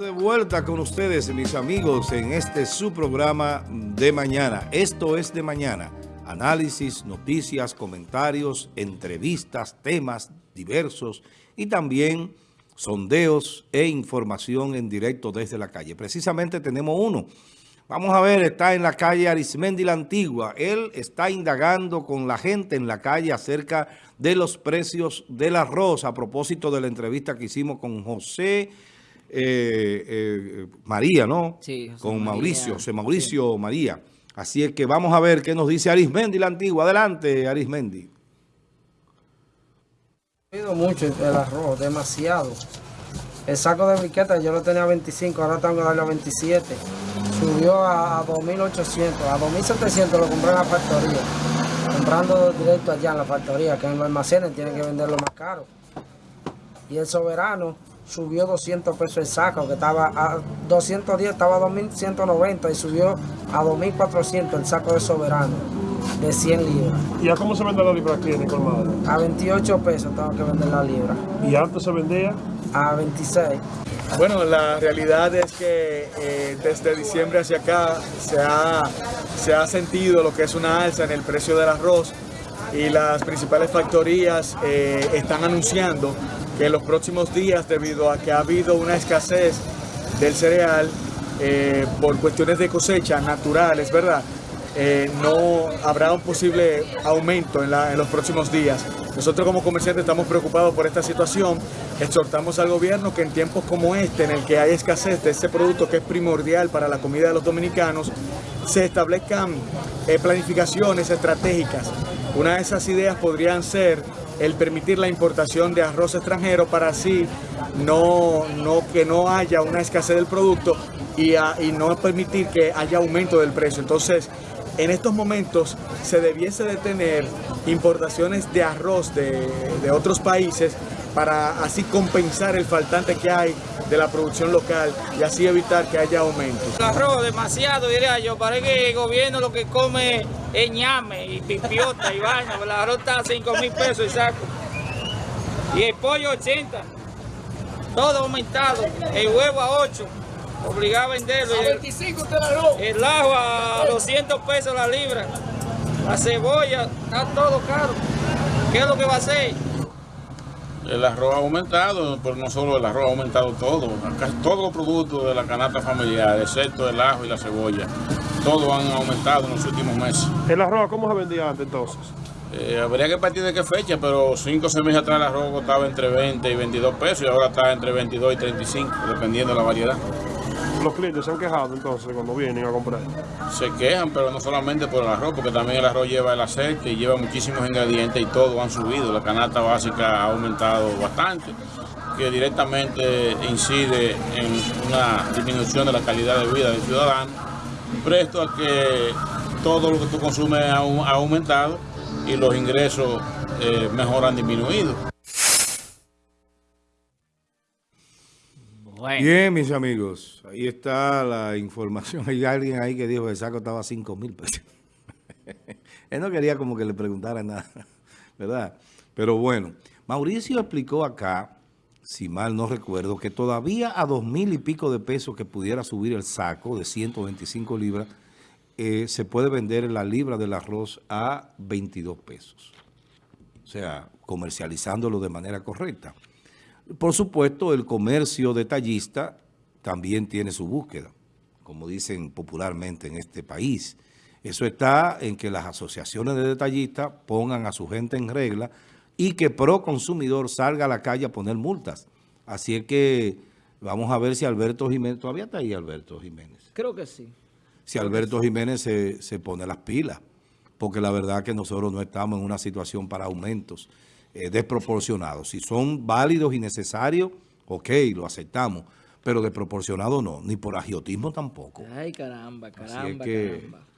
De vuelta con ustedes, mis amigos, en este su programa de mañana. Esto es de mañana. Análisis, noticias, comentarios, entrevistas, temas diversos y también sondeos e información en directo desde la calle. Precisamente tenemos uno. Vamos a ver, está en la calle Arismendi la Antigua. Él está indagando con la gente en la calle acerca de los precios del arroz a propósito de la entrevista que hicimos con José eh, eh, María, ¿no? Sí, José Con María. Mauricio, José Mauricio María. Así es que vamos a ver qué nos dice Arismendi la Antigua. Adelante, Arismendi. Ha subido mucho el arroz, demasiado. El saco de briqueta yo lo tenía a 25, ahora tengo que darle a 27. Subió a, a 2.800, a 2.700 lo compré en la factoría. Comprando directo allá en la factoría, que en los almacenes tienen que venderlo más caro. Y el soberano subió 200 pesos el saco, que estaba a 210, estaba a 2.190 y subió a 2.400 el saco de soberano de 100 libras. ¿Y a cómo se vende la libra aquí en el colmado? A 28 pesos tengo que vender la libra. ¿Y antes se vendía? A 26. Bueno, la realidad es que eh, desde diciembre hacia acá se ha, se ha sentido lo que es una alza en el precio del arroz y las principales factorías eh, están anunciando que en los próximos días, debido a que ha habido una escasez del cereal eh, por cuestiones de cosecha naturales, ¿verdad? Eh, no habrá un posible aumento en, los próximos días. Nosotros como comerciantes estamos preocupados por esta situación. Exhortamos al gobierno que en tiempos como este, en el que hay escasez de este producto que es primordial para la comida de los dominicanos, se establezcan eh, planificaciones estratégicas. Una de esas ideas podrían ser el permitir la importación de arroz extranjero para así no, no que no haya una escasez del producto y, y no permitir que haya aumento del precio. Entonces, en estos momentos se debiese de tener importaciones de arroz de, otros países para así compensar el faltante que hay de la producción local y así evitar que haya aumentos. El arroz demasiado, diría yo. Parece que el gobierno lo que come es ñame y pipiota y vaina. El arroz está a 5 mil pesos el saco. Y el pollo 80. Todo aumentado. El huevo a 8. Obligado a venderlo. Y el, el ajo a 200 pesos la libra. La cebolla, está todo caro. ¿Qué es lo que va a hacer? El arroz ha aumentado, pero no solo el arroz, ha aumentado todo. Casi todos los productos de la canasta familiar, excepto el ajo y la cebolla, todos han aumentado en los últimos meses. ¿El arroz cómo se vendía antes entonces? Eh, habría que partir de qué fecha, pero 5 o 6 meses atrás el arroz costaba entre 20 y 22 pesos y ahora está entre 22 y 35, dependiendo de la variedad. Los clientes se han quejado entonces cuando vienen a comprar. Se quejan, pero no solamente por el arroz, porque también el arroz lleva el aceite y lleva muchísimos ingredientes y todos han subido. La canasta básica ha aumentado bastante, que directamente incide en una disminución de la calidad de vida del ciudadano, presto a que todo lo que tú consumes ha, au- ha aumentado y los ingresos eh, mejor han Bien, mis amigos. Ahí está la información. Hay alguien ahí que dijo que el saco estaba a 5 mil pesos. Él no quería como que le preguntara nada, ¿verdad? Pero bueno, Mauricio explicó acá, si mal no recuerdo, que todavía a dos mil y pico de pesos que pudiera subir el saco de 125 libras, eh, se puede vender la libra del arroz a 22 pesos. O sea, comercializándolo de manera correcta. Por supuesto, el comercio detallista también tiene su búsqueda, como dicen popularmente en este país. Eso está en que las asociaciones de detallistas pongan a su gente en regla y que pro consumidor salga a la calle a poner multas. Así es que vamos a ver si Alberto Jiménez, todavía está ahí Alberto Jiménez, creo que sí. si Alberto Jiménez se, se pone las pilas, porque la verdad que nosotros no estamos en una situación para aumentos eh, desproporcionados. Si son válidos y necesarios, ok, lo aceptamos, pero desproporcionado no, ni por agiotismo tampoco. Ay, caramba, Así es caramba, que caramba.